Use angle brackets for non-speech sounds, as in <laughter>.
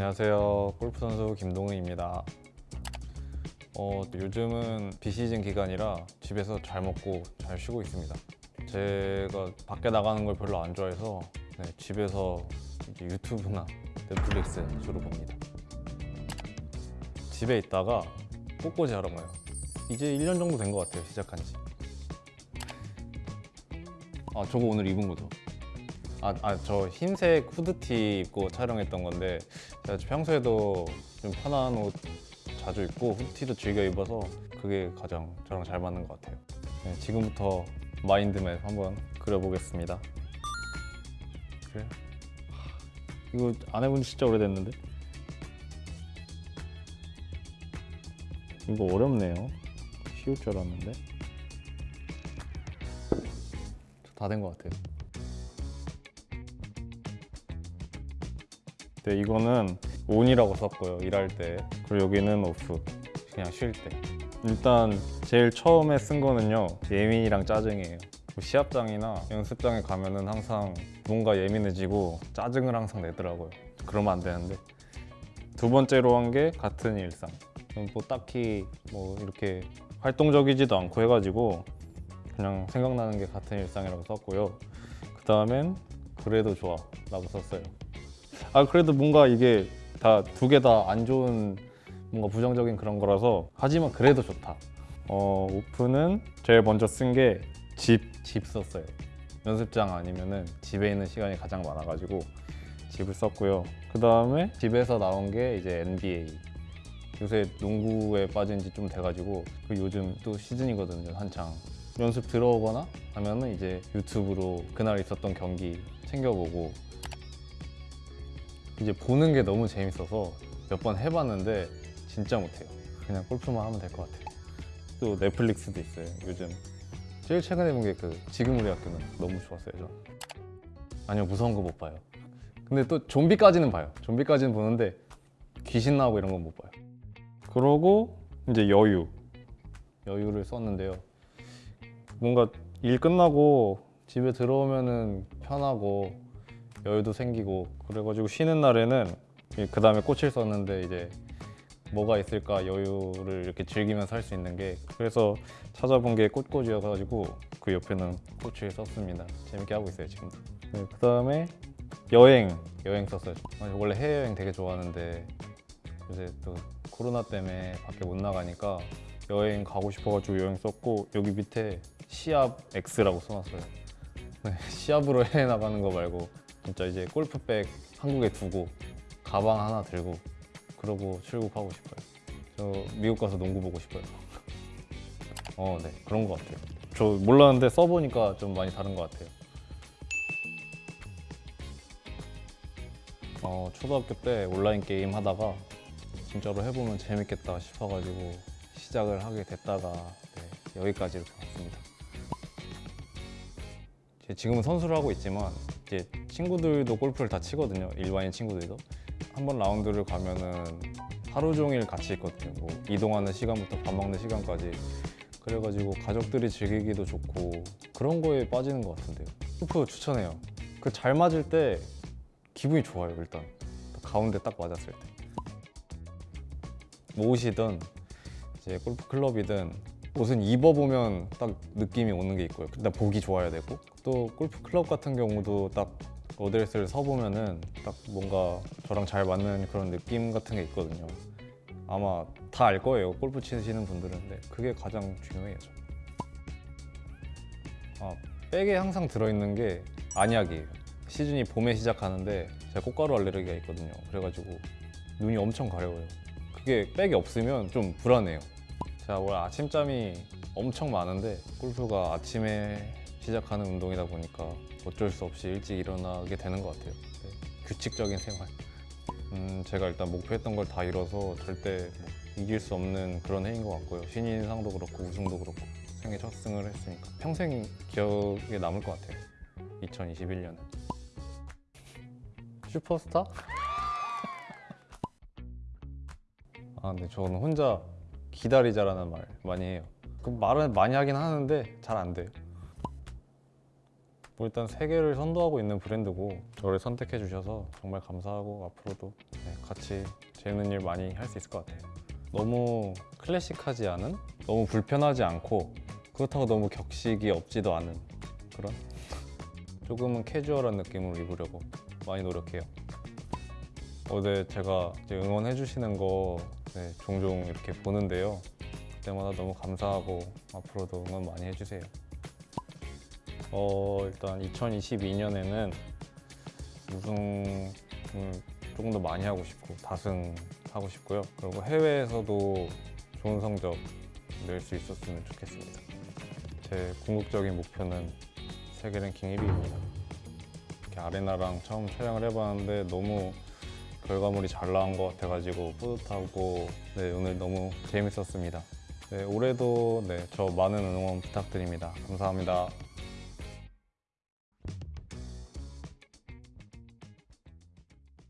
안녕하세요. 골프 선수 김동은입니다. 어, 요즘은 비시즌 기간이라 집에서 잘 먹고 잘 쉬고 있습니다. 제가 밖에 나가는 걸 별로 안 좋아해서 네, 집에서 유튜브나 넷플릭스 주로 봅니다. 집에 있다가 꽃꽂이 하러 가요. 이제 1년 정도 된 것 같아요 시작한 지. 아, 저거 오늘 입은 거죠 아, 아, 저 흰색 후드티 입고 촬영했던 건데 제가 평소에도 좀 편한 옷 자주 입고 후드티도 즐겨 입어서 그게 가장 저랑 잘 맞는 것 같아요. 네, 지금부터 마인드맵 한번 그려보겠습니다. 그래? 이거 안 해본 지 진짜 오래됐는데? 이거 어렵네요. 쉬울 줄 알았는데. 다 된 것 같아요 네, 이거는 온이라고 썼고요 일할 때. 그리고 여기는 오프 그냥 쉴 때. 일단 제일 처음에 쓴 거는요 예민이랑 짜증이에요. 뭐 시합장이나 연습장에 가면은 항상 뭔가 예민해지고 짜증을 항상 내더라고요. 그러면 안 되는데. 두 번째로 한 게 같은 일상. 뭐 딱히 뭐 이렇게 활동적이지도 않고 해가지고 그냥 생각나는 게 같은 일상이라고 썼고요. 그 다음엔 그래도 좋아 라고 썼어요 아 그래도 뭔가 이게 다 두 개 다 안 좋은 뭔가 부정적인 그런 거라서 하지만 그래도 좋다. 어 오프는 제일 먼저 쓴게집집 썼어요. 연습장 아니면은 집에 있는 시간이 가장 많아가지고 집을 썼고요. 그 다음에 집에서 나온 게 이제 NBA 요새 농구에 빠진 지 좀 돼가지고 그 요즘 또 시즌이거든요 한창. 연습 들어오거나 하면은 이제 유튜브로 그날 있었던 경기 챙겨보고 이제 보는 게 너무 재밌어서 몇 번 해봤는데 진짜 못해요. 그냥 골프만 하면 될 것 같아요. 또 넷플릭스도 있어요 요즘. 제일 최근에 본 게 그 지금 우리 학교는 너무 좋았어요 저. 아니요 무서운 거 못 봐요. 근데 또 좀비까지는 봐요. 좀비까지는 보는데 귀신 나오고 이런 건 못 봐요. 그러고 이제 여유. 여유를 썼는데요. 뭔가 일 끝나고 집에 들어오면은 편하고 여유도 생기고 그래가지고 쉬는 날에는 그 다음에 꽃을 썼는데 이제 뭐가 있을까 여유를 이렇게 즐기면서 할 수 있는 게 그래서 찾아본 게 꽃꽂이여가지고 그 옆에는 꽃을 썼습니다. 재밌게 하고 있어요 지금도 네, 그 다음에 여행 여행 썼어요. 아니, 원래 해외여행 되게 좋아하는데 요새 또 코로나 때문에 밖에 못 나가니까 여행 가고 싶어가지고 여행 썼고 여기 밑에 시합 X라고 써놨어요. 네, 시합으로 <laughs> 해외 나가는 거 말고 진짜 이제 골프백 한국에 두고 가방 하나 들고 그러고 출국하고 싶어요. 저 미국 가서 농구 보고 싶어요. <laughs> 어, 네. 그런 것 같아요. 저 몰랐는데 써보니까 좀 많이 다른 것 같아요. 어, 초등학교 때 온라인 게임 하다가 진짜로 해보면 재밌겠다 싶어가지고 시작을 하게 됐다가 네, 여기까지 이렇게 왔습니다. 지금은 선수를 하고 있지만 이제 친구들도 골프를 다 치거든요. 일반인 친구들도. 한 번 라운드를 가면은 하루 종일 같이 있거든요. 뭐 이동하는 시간부터 밥 먹는 시간까지. 그래가지고 가족들이 즐기기도 좋고 그런 거에 빠지는 것 같은데요. 골프 추천해요. 그 잘 맞을 때 기분이 좋아요 일단. 가운데 딱 맞았을 때. 뭐 옷이든 이제 골프 클럽이든 옷은 입어보면 딱 느낌이 오는 게 있고요. 일단 보기 좋아야 되고 또 골프 클럽 같은 경우도 딱 어드레스를 서보면은 딱 뭔가 저랑 잘 맞는 그런 느낌 같은 게 있거든요. 아마 다 알 거예요 골프 치시는 분들은. 근데 그게 가장 중요해요. 아, 백에 항상 들어있는 게 안약이에요. 시즌이 봄에 시작하는데 제가 꽃가루 알레르기가 있거든요. 그래가지고 눈이 엄청 가려워요. 그게 백이 없으면 좀 불안해요 제가 원래 아침잠이 엄청 많은데 골프가 아침에 시작하는 운동이다 보니까 어쩔 수 없이 일찍 일어나게 되는 것 같아요. 네, 규칙적인 생활. 음, 제가 일단 목표했던 걸 다 이뤄서 절대 뭐 이길 수 없는 그런 해인 것 같고요. 신인상도 그렇고 우승도 그렇고 생애 첫 승을 했으니까 평생 기억에 남을 것 같아요. 2021년은. 슈퍼스타? <laughs> 아 근데 저는 혼자 기다리자라는 말 많이 해요 그 말은 많이 하긴 하는데 잘 안 돼요 뭐 일단 세계를 선도하고 있는 브랜드고 저를 선택해 주셔서 정말 감사하고 앞으로도 네, 같이 재밌는 일 많이 할 수 있을 것 같아요. 너무 클래식하지 않은, 너무 불편하지 않고 그렇다고 너무 격식이 없지도 않은 그런 조금은 캐주얼한 느낌으로 입으려고 많이 노력해요. 어제 제가 응원해 주시는 거 네, 종종 이렇게 보는데요. 그때마다 너무 감사하고 앞으로도 응원 많이 해주세요. 어 일단 2022년에는 우승을 조금 더 많이 하고 싶고 다승하고 싶고요. 그리고 해외에서도 좋은 성적 낼 수 있었으면 좋겠습니다. 제 궁극적인 목표는 세계 랭킹 1위입니다. 이렇게 아레나랑 처음 촬영을 해봤는데 너무 결과물이 잘 나온 것 같아가지고 뿌듯하고 네, 오늘 너무 재밌었습니다. 네, 올해도 네, 저 많은 응원 부탁드립니다. 감사합니다.